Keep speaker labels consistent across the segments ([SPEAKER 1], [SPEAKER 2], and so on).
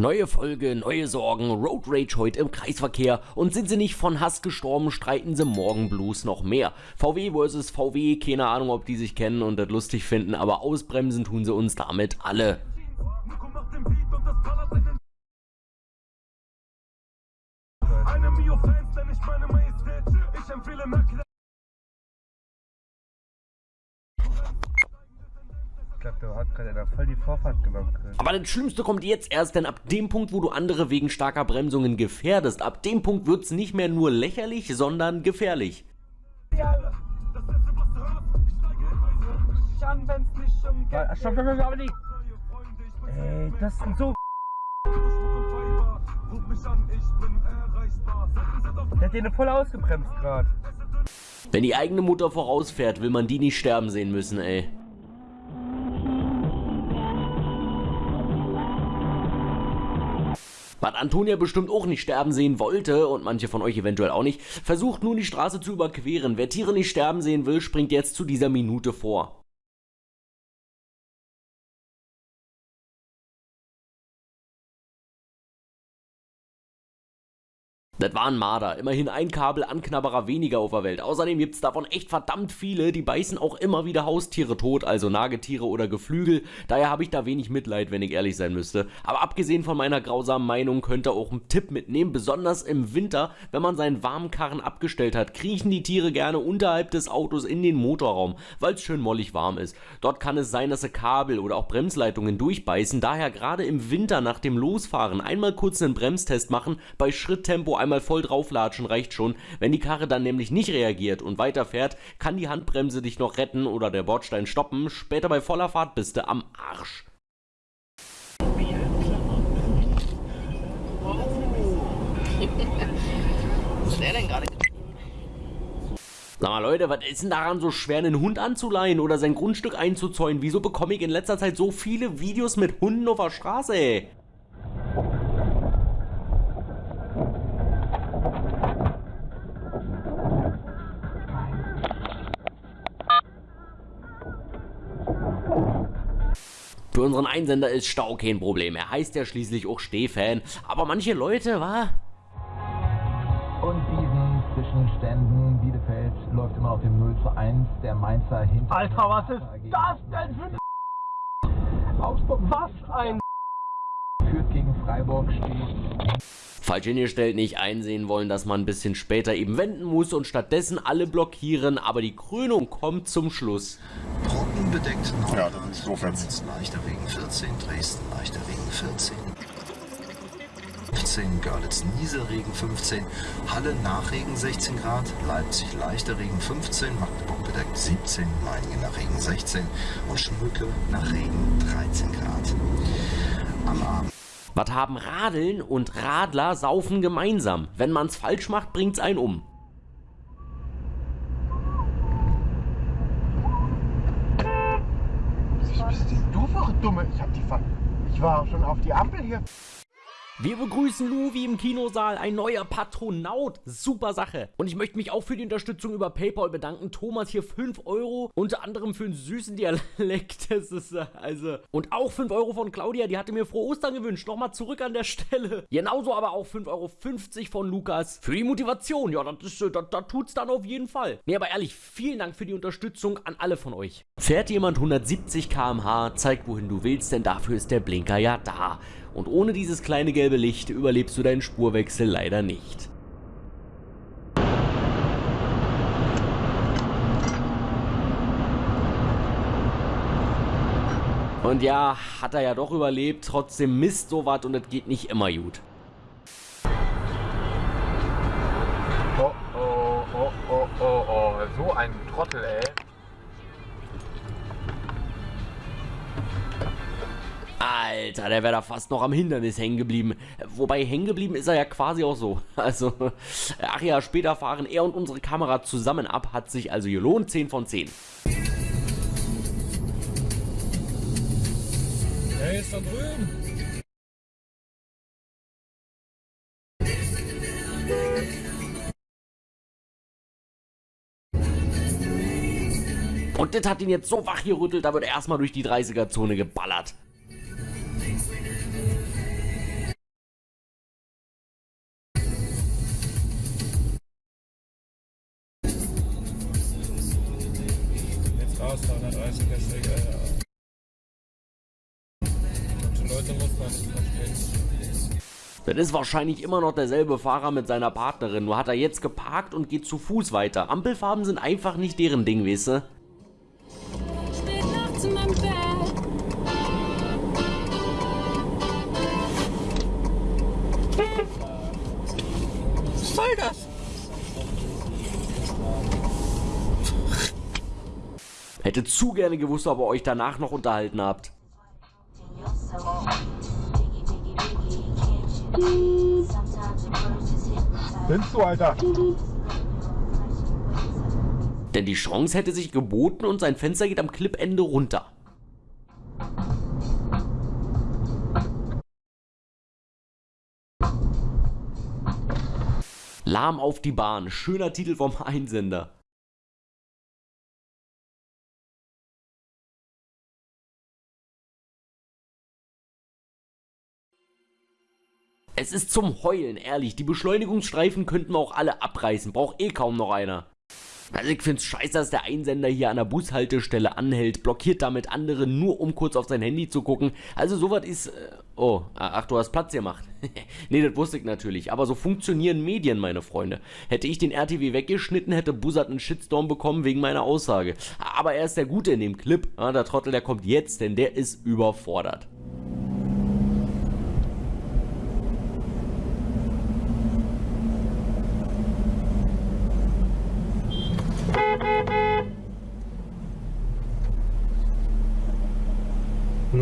[SPEAKER 1] Neue Folge, neue Sorgen, Road Rage heute im Kreisverkehr und sind sie nicht von Hass gestorben, streiten sie morgen Blues noch mehr. VW versus VW, keine Ahnung, ob die sich kennen und das lustig finden, aber ausbremsen tun sie uns damit alle. Ich glaube, du hast gerade voll die Vorfahrt genommen. Aber das Schlimmste kommt jetzt erst, denn ab dem Punkt, wo du andere wegen starker Bremsungen gefährdest, ab dem Punkt wird es nicht mehr nur lächerlich, sondern gefährlich. Ja, Stopp, stopp, stopp, aber nicht. Ey, das sind so. Der hat den voll ausgebremst gerade. Wenn die eigene Mutter vorausfährt, will man die nicht sterben sehen müssen, ey. Was Antonia bestimmt auch nicht sterben sehen wollte und manche von euch eventuell auch nicht, versucht nun die Straße zu überqueren. Wer Tiere nicht sterben sehen will, springt jetzt zu dieser Minute vor. Das war ein Marder. Immerhin ein Kabel-Anknabberer weniger auf der Welt. Außerdem gibt es davon echt verdammt viele. Die beißen auch immer wieder Haustiere tot, also Nagetiere oder Geflügel. Daher habe ich da wenig Mitleid, wenn ich ehrlich sein müsste. Aber abgesehen von meiner grausamen Meinung könnt ihr auch einen Tipp mitnehmen. Besonders im Winter, wenn man seinen warmen Karren abgestellt hat, kriechen die Tiere gerne unterhalb des Autos in den Motorraum, weil es schön mollig warm ist. Dort kann es sein, dass sie Kabel oder auch Bremsleitungen durchbeißen. Daher gerade im Winter nach dem Losfahren einmal kurz einen Bremstest machen, bei Schritttempo einmal einmal voll drauflatschen reicht schon. Wenn die Karre dann nämlich nicht reagiert und weiterfährt, kann die Handbremse dich noch retten oder der Bordstein stoppen. Später bei voller Fahrt bist du am Arsch. Was ist der denn gerade? Sag mal Leute, was ist denn daran so schwer, einen Hund anzuleihen oder sein Grundstück einzuzäunen? Wieso bekomme ich in letzter Zeit so viele Videos mit Hunden auf der Straße, ey? Unseren Einsender ist Stau kein Problem. Er heißt ja schließlich auch Stehfan. Aber manche Leute, wa?
[SPEAKER 2] Und diesen Zwischenständen, Bielefeld läuft immer noch dem 0 zu 1. Der Mainzer hinter.
[SPEAKER 3] Alter, was ist das denn für ein Augsburg? Was ein
[SPEAKER 2] führt gegen Freiburg steht
[SPEAKER 1] falsch hingestellt, nicht einsehen wollen, dass man ein bisschen später eben wenden muss und stattdessen alle blockieren, aber die Krönung kommt zum Schluss.
[SPEAKER 4] Bedeckt 9,
[SPEAKER 5] ja, das ist so
[SPEAKER 4] leichter Regen 14, Dresden leichter Regen 14. 15, Görlitz Nieselregen 15, Halle Nachregen 16 Grad, Leipzig leichter Regen 15, Magdeburg bedeckt 17, Meiningen nach Regen 16 und Schmücke nach Regen 13 Grad. Am Abend
[SPEAKER 1] was haben Radeln und Radler saufen gemeinsam? Wenn man's falsch macht, bringt's einen um.
[SPEAKER 3] Du Dumme, ich hab die Ver Ich war schon auf die Ampel hier.
[SPEAKER 1] Wir begrüßen Luvi im Kinosaal, ein neuer Patronaut. Super Sache. Und ich möchte mich auch für die Unterstützung über PayPal bedanken. Thomas hier 5 Euro, unter anderem für einen süßen Dialekt. Das ist äh, also. Und auch 5 Euro von Claudia, die hatte mir frohe Ostern gewünscht. Nochmal zurück an der Stelle. Genauso aber auch 5,50 Euro von Lukas für die Motivation. Ja, das, ist, äh, das, das tut's dann auf jeden Fall. Nee, aber ehrlich, vielen Dank für die Unterstützung an alle von euch. Fährt jemand 170 km/h, zeigt wohin du willst, denn dafür ist der Blinker ja da. Und ohne dieses kleine gelbe Licht überlebst du deinen Spurwechsel leider nicht. Und ja, hat er ja doch überlebt, trotzdem Mist sowas und es geht nicht immer gut.
[SPEAKER 3] Oh, oh, oh, oh, oh, oh, so ein Trottel, ey.
[SPEAKER 1] Alter, der wäre da fast noch am Hindernis hängen geblieben. Wobei hängen geblieben ist er ja quasi auch so. Also, ach ja, später fahren er und unsere Kamera zusammen ab, hat sich also gelohnt. 10 von 10.
[SPEAKER 3] Er ist da drüben.
[SPEAKER 1] Und das hat ihn jetzt so wach gerüttelt, da wird er erstmal durch die 30er-Zone geballert.
[SPEAKER 5] Straße, 130er Strecke, ja. Manche Leute muss man nicht verstehen.
[SPEAKER 1] Das ist wahrscheinlich immer noch derselbe Fahrer mit seiner Partnerin, nur hat er jetzt geparkt und geht zu Fuß weiter. Ampelfarben sind einfach nicht deren Ding, weißt du? Hätte zu gerne gewusst, ob ihr euch danach noch unterhalten habt.
[SPEAKER 3] Nimmst du, Alter?
[SPEAKER 1] Denn die Chance hätte sich geboten und sein Fenster geht am Clipende runter. Lahm auf die Bahn. Schöner Titel vom Einsender. Es ist zum Heulen, ehrlich. Die Beschleunigungsstreifen könnten wir auch alle abreißen. Braucht eh kaum noch einer. Also ich find's scheiße, dass der Einsender hier an der Bushaltestelle anhält, blockiert damit andere, nur um kurz auf sein Handy zu gucken. Also sowas ist... Äh, oh, ach, du hast Platz gemacht. nee, das wusste ich natürlich. Aber so funktionieren Medien, meine Freunde. Hätte ich den RTW weggeschnitten, hätte Bussard einen Shitstorm bekommen wegen meiner Aussage. Aber er ist der Gute in dem Clip. Ja, der Trottel, der kommt jetzt, denn der ist überfordert.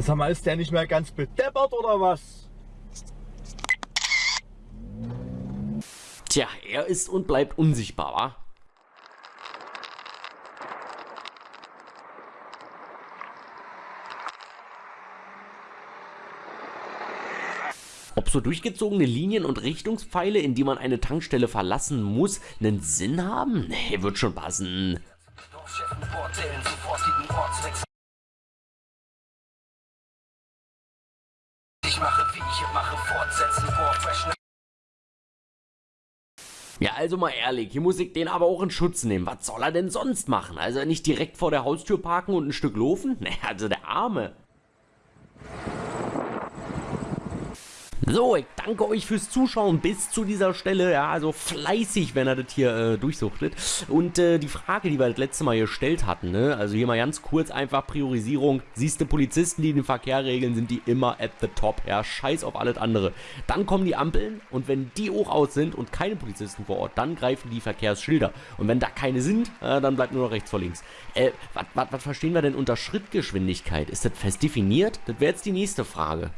[SPEAKER 3] Sag mal, ist der nicht mehr ganz bedeppert oder was?
[SPEAKER 1] Tja, er ist und bleibt unsichtbar, wa? Ob so durchgezogene Linien und Richtungspfeile, in die man eine Tankstelle verlassen muss, einen Sinn haben? Nee, wird schon passen. Ja, also mal ehrlich, hier muss ich den aber auch in Schutz nehmen. Was soll er denn sonst machen? Also nicht direkt vor der Haustür parken und ein Stück laufen? Ne, also der Arme. So, ich danke euch fürs Zuschauen bis zu dieser Stelle. Ja, also fleißig, wenn er das hier äh, durchsuchtet. Und äh, die Frage, die wir das letzte Mal gestellt hatten, ne? also hier mal ganz kurz einfach Priorisierung. Siehst du, Polizisten, die den Verkehr regeln, sind die immer at the top. Ja, scheiß auf alles andere. Dann kommen die Ampeln und wenn die hoch aus sind und keine Polizisten vor Ort, dann greifen die Verkehrsschilder. Und wenn da keine sind, äh, dann bleibt nur noch rechts vor links. Äh, was verstehen wir denn unter Schrittgeschwindigkeit? Ist das fest definiert? Das wäre jetzt die nächste Frage.